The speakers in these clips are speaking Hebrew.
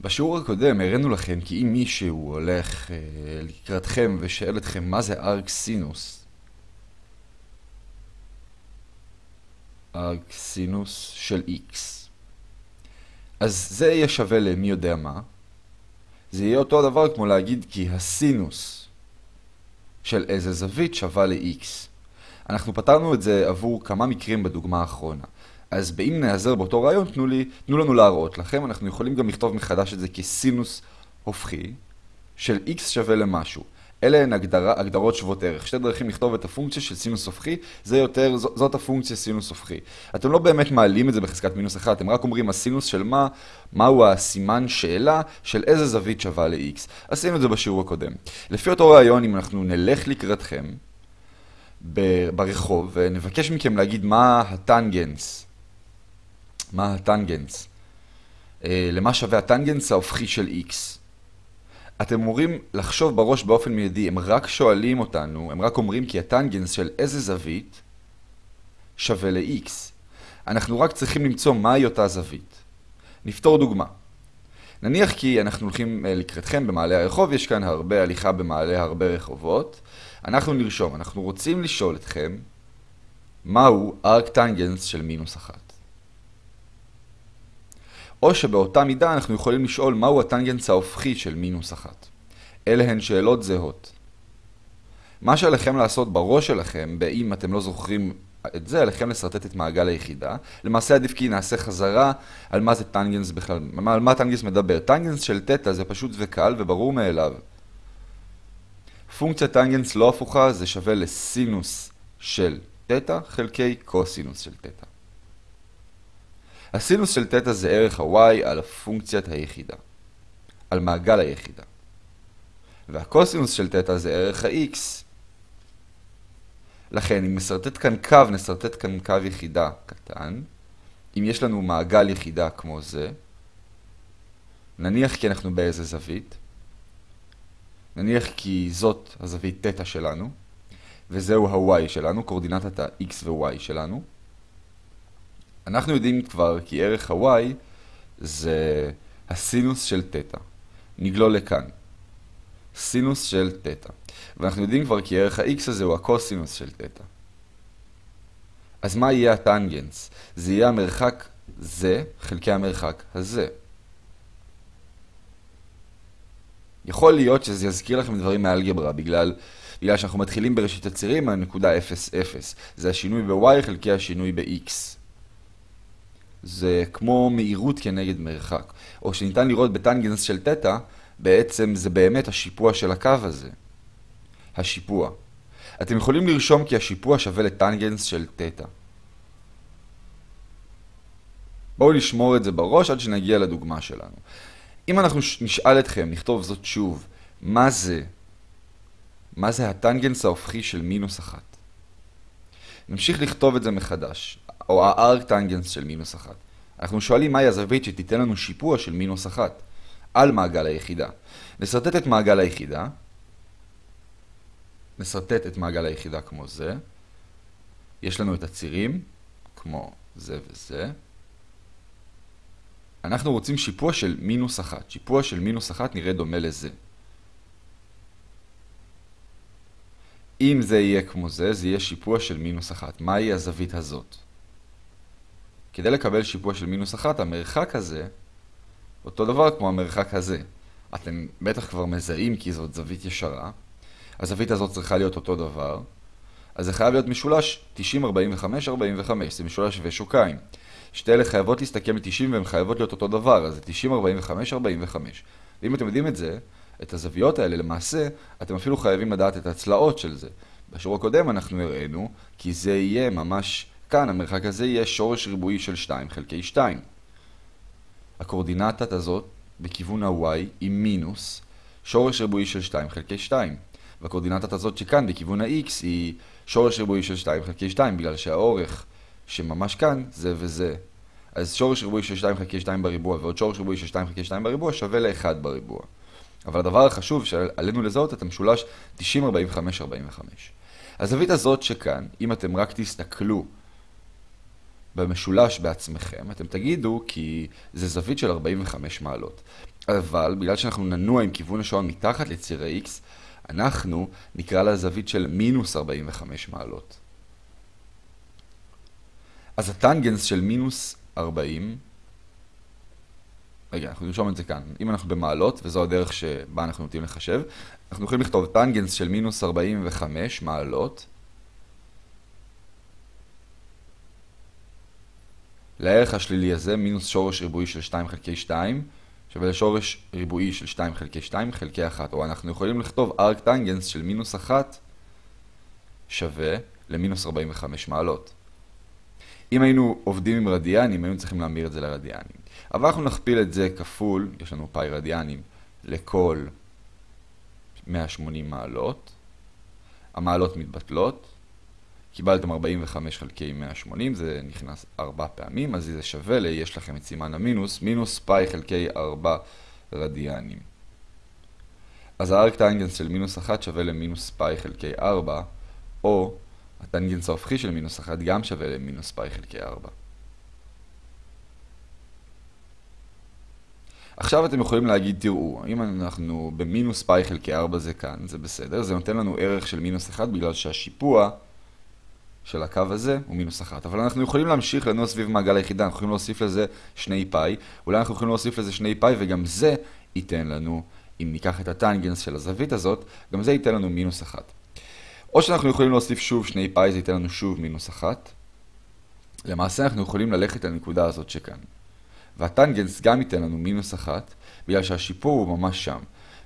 בשיעור הקודם הראינו לכם כי אם מישהו הולך אה, לקראתכם ושואל אתכם מה זה ארק סינוס, ארק סינוס של x, אז זה יהיה שווה למי יודע מה. זה יהיה אותו דבר כמו להגיד כי הסינוס של איזה זווית שווה ל-x. אנחנו פתרנו את זה עבור כמה מקרים בדוגמה האחרונה. אז באם נעזר באותו רעיון, תנו, לי, תנו לנו להראות לכם. אנחנו יכולים גם לכתוב מחדש את זה כסינוס הופכי של x שווה למשהו. אלה הן הגדרה, הגדרות שוות ערך. שתי דרכים לכתוב את הפונקציה של סינוס הופכי, זה יותר, זאת הפונקציה סינוס הופכי. אתם לא באמת מעלים את זה בחזקת מינוס 1, אתם רק אומרים הסינוס של מה, מהו הסימן שאלה של איזה זווית שווה ל-x. עשינו את זה בשיעור הקודם. לפי אותו רעיון, אם אנחנו נלך לקראתכם ברחוב ונבקש מכם להגיד מה הטנגנס מה הטנגנס, אה, למה שווה הטנגנס ההופכי של x. אתם אמורים לחשוב בראש באופן מיידי, הם רק שואלים אותנו, הם רק אומרים כי הטנגנס של איזה זווית שווה ל-x. אנחנו רק צריכים למצוא מהי אותה זווית. נפתור דוגמה. נניח כי אנחנו הולכים אה, לקראתכם במעלה הרחוב, יש כאן הרבה הליכה במעלה הרבה רחובות. אנחנו נרשום, אנחנו רוצים לשאול אתכם מהו ארק טנגנס של מינוס אחת. או שבאותה מידה אנחנו יכולים לשאול מהו הטנגנס ההופכי של מינוס אחת. אלה הן שאלות זהות. מה שעליכם לעשות בראש שלכם, באם אתם לא זוכרים את זה, עליכם לשרטט את מעגל היחידה. למעשה עדיף כי נעשה חזרה על מה זה טנגנס בכלל, על מה טנגנס מדבר. טנגנס של תטא זה פשוט וקל וברור מאליו. פונקציה טנגנס לא הפוכה זה שווה לסינוס של תטא חלקי קוסינוס של תטא. הסינוס של תטא זה ערך ה-y על הפונקציית היחידה, על מעגל היחידה. והקוסינוס של תטא זה ערך ה-x. לכן, אם נסרטט כאן קו, נסרטט כאן קו יחידה קטן. אם יש לנו מעגל יחידה כמו זה, נניח כי אנחנו באיזה זווית, נניח כי זאת הזווית תטא שלנו, וזהו ה-y שלנו, קורדינטת ה-x ו-y שלנו, אנחנו יודעים כבר כי ערך ה-y זה הסינוס של תטא. נגלול לכאן. סינוס של תטא. ואנחנו יודעים כבר כי ערך ה-x הזה הוא הקוסינוס של תטא. אז מה יהיה הטנגנס? זה יהיה המרחק זה חלקי המרחק הזה. יכול להיות שזה יזכיר לכם דברים מאלגברה, בגלל, בגלל שאנחנו מתחילים בראשית הצירים מהנקודה 0, 0. זה השינוי ב-y חלקי השינוי ב-x. זה כמו מהירות כנגד מרחק. או שניתן לראות בטנגנס של תטא, בעצם זה באמת השיפוע של הקו הזה. השיפוע. אתם יכולים לרשום כי השיפוע שווה לטנגנס של תטא. בואו נשמור את זה בראש עד שנגיע לדוגמה שלנו. אם אנחנו נשאל אתכם, נכתוב זאת שוב, מה זה? מה זה הטנגנס ההופכי של מינוס אחת? נמשיך לכתוב את זה מחדש. או הארק טנגנס של מינוס אחת. אנחנו שואלים מהי הזווית שתיתן לנו שיפוע של מינוס אחת על מעגל היחידה. נסרטט את מעגל היחידה. נסרטט את מעגל היחידה כמו זה. יש לנו את הצירים, כמו זה וזה. אנחנו רוצים שיפוע של מינוס אחת. שיפוע של מינוס אחת נראה דומה לזה. אם זה יהיה כמו זה, זה יהיה שיפוע של מינוס אחת. מהי הזווית הזאת? כדי לקבל שיפוע של מינוס אחת, המרחק הזה, אותו דבר כמו המרחק הזה. אתם בטח כבר מזהים כי זאת זווית ישרה. הזווית הזאת צריכה להיות אותו דבר. אז זה חייב להיות משולש 90, 45, 45. זה משולש שווה שוקיים. שתי אלה חייבות להסתכם ל-90 והן חייבות להיות אותו דבר, אז זה 90, 45, 45. ואם אתם יודעים את זה, את הזוויות האלה, למעשה, אתם אפילו חייבים לדעת את הצלעות של זה. בשיעור הקודם אנחנו הראינו כי זה יהיה ממש כאן המרחק הזה יהיה שורש ריבועי של 2 חלקי 2. הקורדינטת הזאת בכיוון ה-y היא מינוס שורש ריבועי של 2 חלקי 2. והקורדינטת הזאת שכאן בכיוון ה-x היא שורש ריבועי של 2 חלקי 2 בגלל שהאורך שממש כאן זה וזה. אז שורש ריבועי של 2 חלקי 2 בריבוע ועוד שורש ריבועי של 2 חלקי 2 בריבוע שווה ל-1 בריבוע. אבל הדבר החשוב שעלינו לזהות את המשולש 90-45-45. הזווית הזאת שכאן, אם אתם רק תסתכלו במשולש בעצמכם, אתם תגידו כי זה זווית של 45 מעלות. אבל בגלל שאנחנו ננוע עם כיוון השעון מתחת לציר ה-x, אנחנו נקרא לזווית של מינוס 45 מעלות. אז הטנגנס של מינוס 40, רגע, אנחנו נרשום את זה כאן. אם אנחנו במעלות, וזו הדרך שבה אנחנו נוטים לחשב, אנחנו יכולים לכתוב טנגנס של מינוס 45 מעלות. לערך השלילי הזה, מינוס שורש ריבועי של 2 חלקי 2, שווה לשורש ריבועי של 2 חלקי 2 חלקי 1. או אנחנו יכולים לכתוב ארק טנגנס של מינוס 1 שווה למינוס 45 מעלות. אם היינו עובדים עם רדיאנים, היינו צריכים להמיר את זה לרדיאנים. אבל אנחנו נכפיל את זה כפול, יש לנו פאי רדיאנים, לכל 180 מעלות. המעלות מתבטלות. קיבלתם 45 חלקי 180, זה נכנס 4 פעמים, אז זה שווה ל, יש לכם את סימן המינוס, מינוס פאי חלקי 4 רדיאנים. אז הארק טנגנס של מינוס 1 שווה למינוס פאי חלקי 4, או הטנגנס ההופכי של מינוס 1 גם שווה למינוס פאי חלקי 4. עכשיו אתם יכולים להגיד, תראו, אם אנחנו במינוס פאי חלקי 4 זה כאן, זה בסדר, זה נותן לנו ערך של מינוס 1 בגלל שהשיפוע של הקו הזה הוא מינוס 1. אבל אנחנו יכולים להמשיך לנוע סביב מעגל היחידה, אנחנו יכולים להוסיף לזה שני פאי, אולי אנחנו יכולים להוסיף לזה שני פאי וגם זה ייתן לנו, אם ניקח את הטנגנס של הזווית הזאת, גם זה ייתן לנו מינוס 1. או שאנחנו יכולים להוסיף שוב שני פאי, זה ייתן לנו שוב מינוס 1. למעשה אנחנו יכולים ללכת לנקודה הזאת שכאן. והטנגנס גם ייתן לנו מינוס 1, בגלל שהשיפור הוא ממש שם.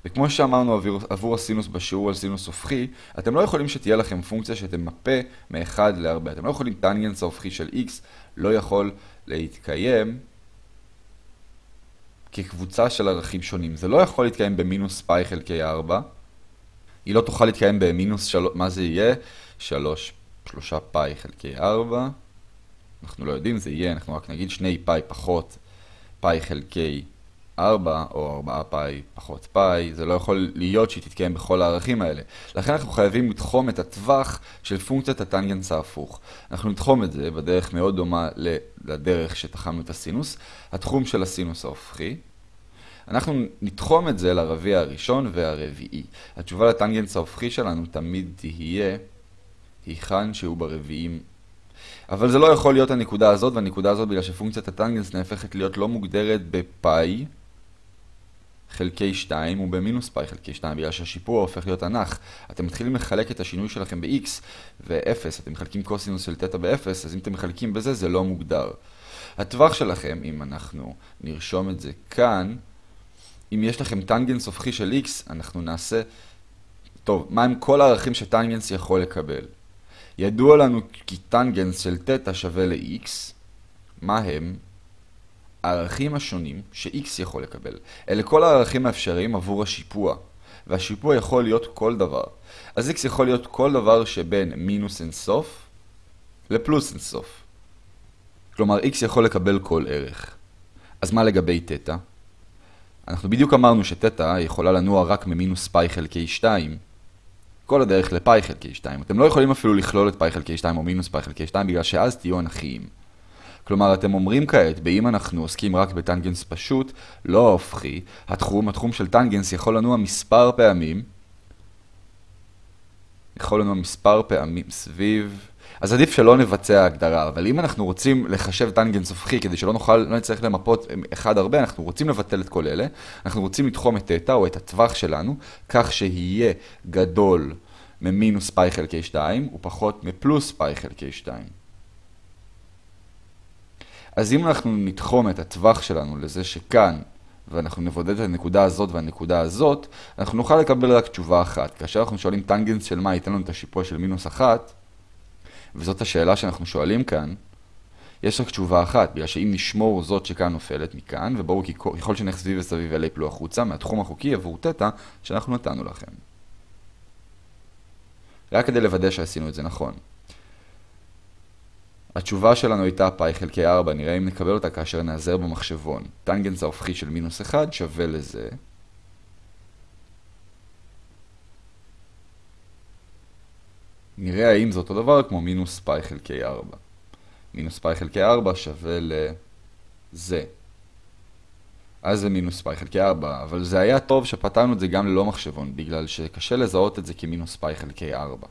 וכמו שאמרנו עבור, עבור הסינוס בשיעור על סינוס הופכי, אתם לא יכולים שתהיה לכם פונקציה שתמפה מ-1 ל-4. אתם לא יכולים טנגנס ההופכי של x לא יכול להתקיים כקבוצה של ערכים שונים. זה לא יכול להתקיים במינוס פאי חלקי 4. היא לא תוכל להתקיים במינוס 3, מה זה יהיה? 3, 3 פאי חלקי 4. אנחנו לא יודעים, זה יהיה, אנחנו רק נגיד 2 פאי פחות פאי חלקי 4 או 4 פאי פחות פאי, זה לא יכול להיות שהיא תתקיים בכל הערכים האלה. לכן אנחנו חייבים לתחום את הטווח של פונקציית הטנגנס ההפוך. אנחנו נתחום את זה בדרך מאוד דומה לדרך שתחמנו את הסינוס, התחום של הסינוס ההופכי. אנחנו נתחום את זה לרביע הראשון והרביעי. התשובה לטנגנס ההופכי שלנו תמיד תהיה היכן שהוא ברביעים אבל זה לא יכול להיות הנקודה הזאת, והנקודה הזאת בגלל שפונקציית הטנגנס נהפכת להיות לא מוגדרת בפאי חלקי 2 ובמינוס פאי חלקי 2, בגלל שהשיפוע הופך להיות הנח. אתם מתחילים לחלק את השינוי שלכם ב-x ו-0, אתם מחלקים קוסינוס של תטא ב-0, אז אם אתם מחלקים בזה זה לא מוגדר. הטווח שלכם, אם אנחנו נרשום את זה כאן, אם יש לכם טנגנס הופכי של x, אנחנו נעשה... טוב, מה הם כל הערכים שטנגנס יכול לקבל? ידוע לנו כי טנגנס של תטא שווה ל-x, מה הם? הערכים השונים ש-x יכול לקבל. אלה כל הערכים האפשריים עבור השיפוע, והשיפוע יכול להיות כל דבר. אז x יכול להיות כל דבר שבין מינוס אינסוף לפלוס אינסוף. כלומר, x יכול לקבל כל ערך. אז מה לגבי תטא? אנחנו בדיוק אמרנו שתטא יכולה לנוע רק ממינוס פאי חלקי 2, כל הדרך לפאי חלקי 2. אתם לא יכולים אפילו לכלול את פאי חלקי 2 או מינוס פאי חלקי 2 בגלל שאז תהיו אנכיים. כלומר, אתם אומרים כעת, באם אנחנו עוסקים רק בטנגנס פשוט, לא ההופכי, התחום, התחום של טנגנס יכול לנוע מספר פעמים, יכול לנוע מספר פעמים סביב... אז עדיף שלא נבצע הגדרה, אבל אם אנחנו רוצים לחשב טנגנס הופכי כדי שלא נוכל, לא נצטרך למפות אחד הרבה, אנחנו רוצים לבטל את כל אלה, אנחנו רוצים לתחום את תטא או את הטווח שלנו, כך שיהיה גדול ממינוס פאי חלקי 2 ופחות מפלוס פאי חלקי 2. אז אם אנחנו נתחום את הטווח שלנו לזה שכאן, ואנחנו נבודד את הנקודה הזאת והנקודה הזאת, אנחנו נוכל לקבל רק תשובה אחת. כאשר אנחנו שואלים טנגנס של מה ייתן לנו את השיפוע של מינוס אחת, וזאת השאלה שאנחנו שואלים כאן, יש רק תשובה אחת, בגלל שאם נשמור זאת שכאן נופלת מכאן, וברור כי ככל שנלך סביב וסביב אלה יפלו החוצה מהתחום החוקי עבור תטא שאנחנו נתנו לכם. רק כדי לוודא שעשינו את זה נכון. התשובה שלנו הייתה פאי חלקי 4, נראה אם נקבל אותה כאשר נעזר במחשבון. טנגנס ההופכי של מינוס 1 שווה לזה. נראה האם זה אותו דבר כמו מינוס פאי חלקי 4. מינוס פאי חלקי 4 שווה לזה. אז זה מינוס פאי חלקי 4, אבל זה היה טוב שפתרנו את זה גם ללא מחשבון, בגלל שקשה לזהות את זה כמינוס פאי חלקי 4.